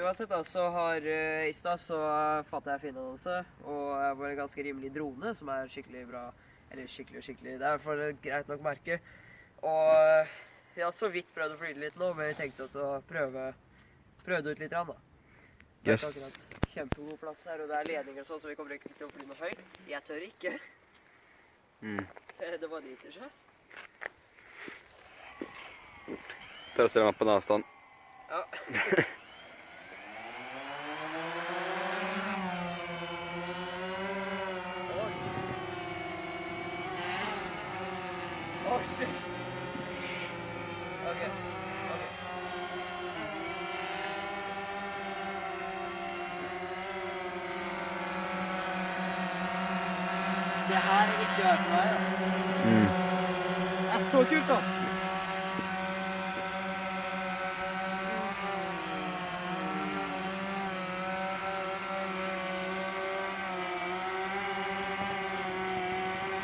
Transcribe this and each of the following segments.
Uansett da, så har uh, i stad så fant jeg Finn-annonse, og jeg var en ganske rimelig drone, som er skikkelig bra. Eller skikkelig og skikkelig, det er i hvert fall et greit nok merke. Og uh, jeg har så vidt prøvd å flyte litt nå, men vi tenkte også å prøve, prøve det ut litt, rann, da. Det er Yes. ikke akkurat kjempegod plass her, og det er ledninger og sånn, så vi kommer ikke til å fly noe høyt. Jeg tør ikke. Mm. Det bare driter seg. Tør å se meg på en avstand. Ja. Oi. Oi, shit. Ok, ok. Det her er ikke hørt meg, da. Mm. Det er så kult, da.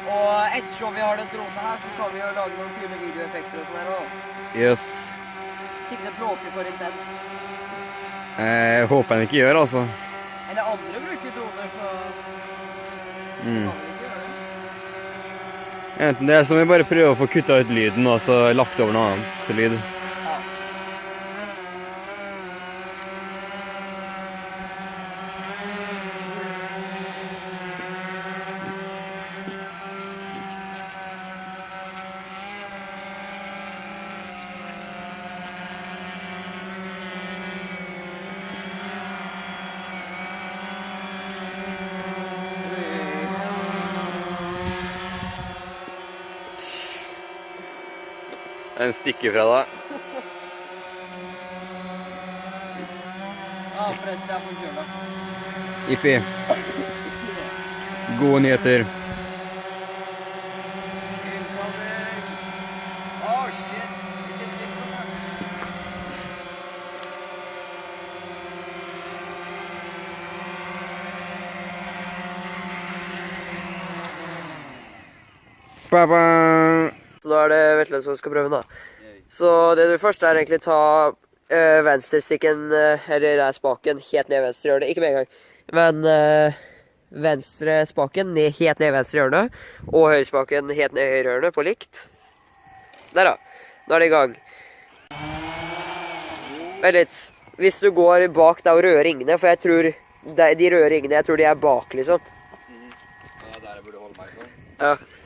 Og ettersom vi har den dronen her, så kan vi jo lage noen kule videoeffekter og sånn her òg. Yes. Sikkert bråker for intenst. Eh, Jeg håper han ikke gjør, altså. Eller andre bruker droner, så Mm. Enten det så må vi bare prøve å få kutta ut lyden, og så lagt over noe annet lyd. Ja. En stikker fra deg. Ja, forresten, jeg får kjøre. Ippi. Gode nyheter. Den. Ba-ba. Så da er det Vetle som skal prøve, da. Så det du først er egentlig ta øh, venstrestikken, øh, eller nei, spaken, helt ned venstre hjørne. Ikke med en gang, men øh, venstre spaken ned, helt ned venstre hjørne. Og høyrespaken helt ned høyre hjørne på likt. Der, da. Nå er det i gang. Vent litt. Hvis du går bak deg og røde ringene, for jeg tror de, de røde ringene, jeg tror de er bak, liksom. Ja, der burde burde holde meg sånn. Ja.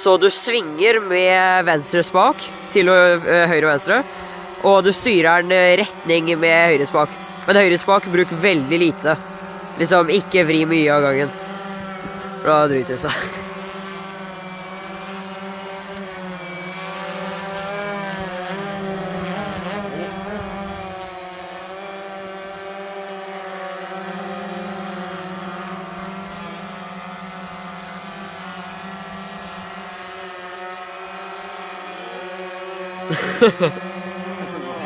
Så du svinger med venstre spak til ø, høyre og venstre, og du styrer den ø, retning med høyre spak. Men høyre spak bruk veldig lite. Liksom ikke vri mye av gangen. For Da driter det seg.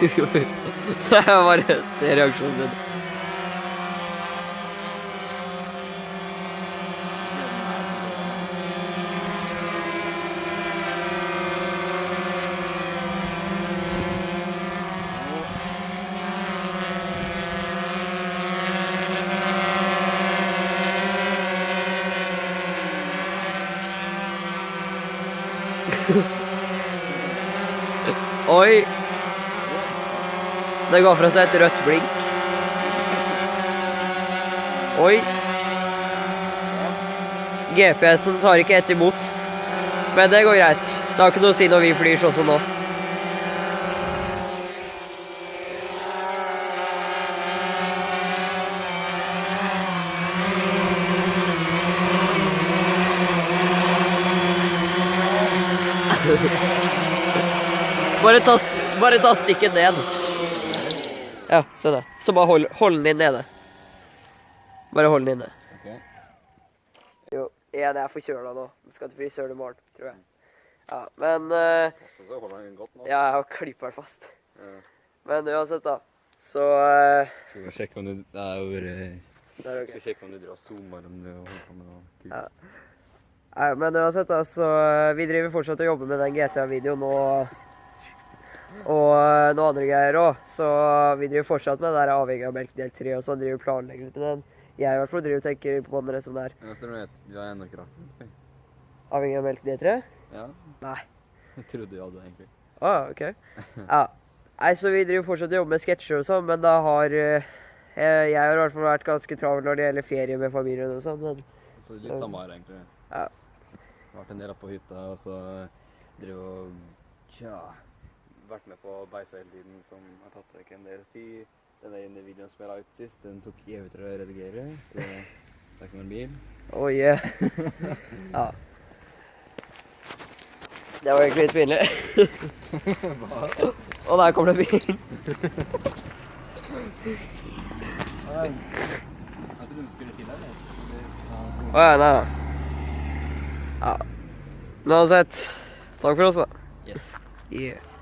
Jeg bare ser reaksjonen din. Oi! Det ga fra seg et rødt blink. Oi. GPS-en tar ikke ett imot. Men det går greit. Det har ikke noe å si når vi flyr sånn som nå. Bare ta, bare ta stikken ned. Ja, se det. Så bare hold, hold den inn nede. Bare hold den inne. Jo, jeg er forkjøla nå. Skal til frisøren i morgen, tror jeg. Ja, men eh, nå. ja, Jeg har klippa den fast. Ja. Men uansett, da. Så uh, Skal vi sjekke om du Det er jo bare. Skal sjekke om du drar zoomer om du holder på med noe. Ja. Nei, men uansett, da, så eh, vi driver fortsatt og jobber med den GTA-videoen og og eh, noen andre greier òg. Så vi driver fortsatt med den der avhengig av melk del tre og sånn. Driver vi planlegger litt med den. Jeg i hvert fall driver og tenker på den som det er. Ja, så du vet, du har ennå ikke lagt den? Avhengig av melk del tre? Ja. Nei. Jeg trodde du hadde egentlig. Å, OK. Ja. Nei, så vi driver fortsatt og jobber med sketsjer og sånn, men da har eh, Jeg har i hvert fall vært ganske travel når det gjelder ferie med familien og sånn, men Så litt samme her, egentlig. Ja. Vært en del på hytta, og så driver og Tja. Vært med på å beise hele tiden, som har tatt vekk en del tid. Denne ene videoen som jeg la ut sist, den tok evigheter å redigere, så det er ikke noen bil. Oh yeah. ja. Det var egentlig litt pinlig. Og der kommer det bil. Jeg tror du skulle til her, Å ja, nei da. Ja. Uansett, takk for oss, da. Yeah. Yeah.